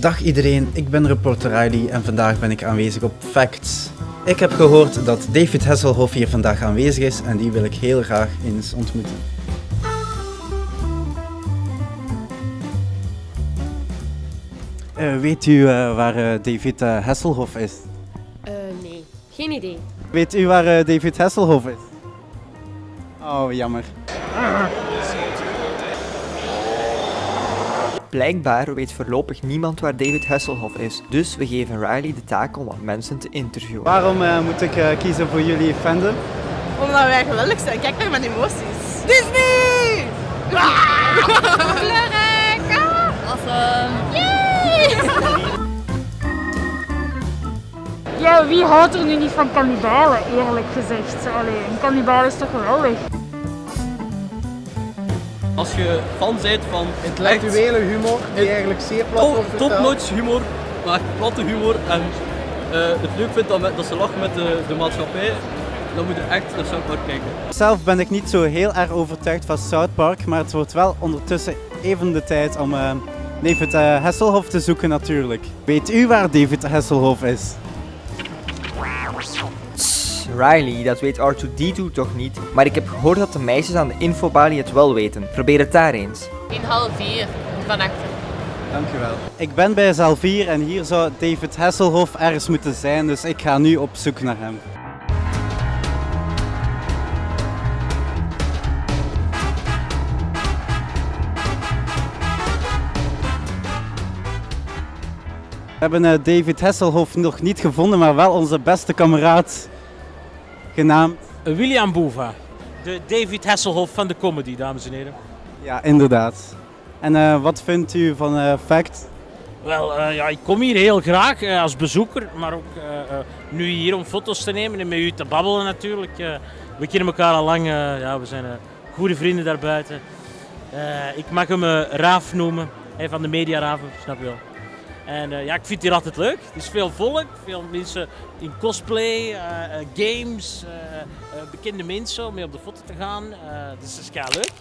Dag iedereen, ik ben reporter Riley en vandaag ben ik aanwezig op Facts. Ik heb gehoord dat David Hasselhoff hier vandaag aanwezig is en die wil ik heel graag eens ontmoeten. Eh, weet u eh, waar eh, David Hasselhoff is? Eh, nee, geen idee. Weet u waar David Hasselhoff is? Oh, jammer. Blijkbaar weet voorlopig niemand waar David Hasselhoff is, dus we geven Riley de taak om wat mensen te interviewen. Waarom eh, moet ik eh, kiezen voor jullie fandom? Omdat wij geweldig zijn. Kijk naar mijn emoties. Disney! Kleurrijk! Awesome! Ja, wie houdt er nu niet van kannibalen, eerlijk gezegd? Allee, een kannibaal is toch geweldig? Als je fan bent van Intellectuele humor die eigenlijk zeer plat top, wordt topnotch humor, maar echt platte humor en eh, het leuk vindt dat, met- dat ze lachen met de, de maatschappij, dan moet je echt naar South Park kijken. Zelf ben ik niet zo heel erg overtuigd van South Park, maar het wordt wel ondertussen even de tijd om eh, David eh, Hasselhoff te zoeken natuurlijk. Weet u waar David Hasselhoff is? Riley, dat weet R2D2 toch niet, maar ik heb gehoord dat de meisjes aan de infobalie het wel weten. Probeer het daar eens. In half vier van achter. Dankjewel. Ik ben bij Zalvier en hier zou David Hasselhoff ergens moeten zijn, dus ik ga nu op zoek naar hem. We hebben eh, David Hasselhoff nog niet gevonden, maar wel onze beste kameraad genaamd. William Boeva, de David Hasselhoff van de comedy, dames en heren. Ja, inderdaad. En eh, wat vindt u van eh, Fact? Wel, eh, ja, ik kom hier heel graag eh, als bezoeker, maar ook eh, eh, nu hier om foto's te nemen en met u te babbelen natuurlijk. Eh, we kennen elkaar al lang, eh, ja, we zijn eh, goede vrienden daarbuiten. Eh, ik mag hem eh, Raaf noemen, hè, van de Mediaraven, snap je wel. En eh, ja, ik vind hier altijd leuk. Er is veel volk, veel mensen in cosplay, eh, eh, games, bekende mensen om mee op de foto te gaan. Dus dat is leuk.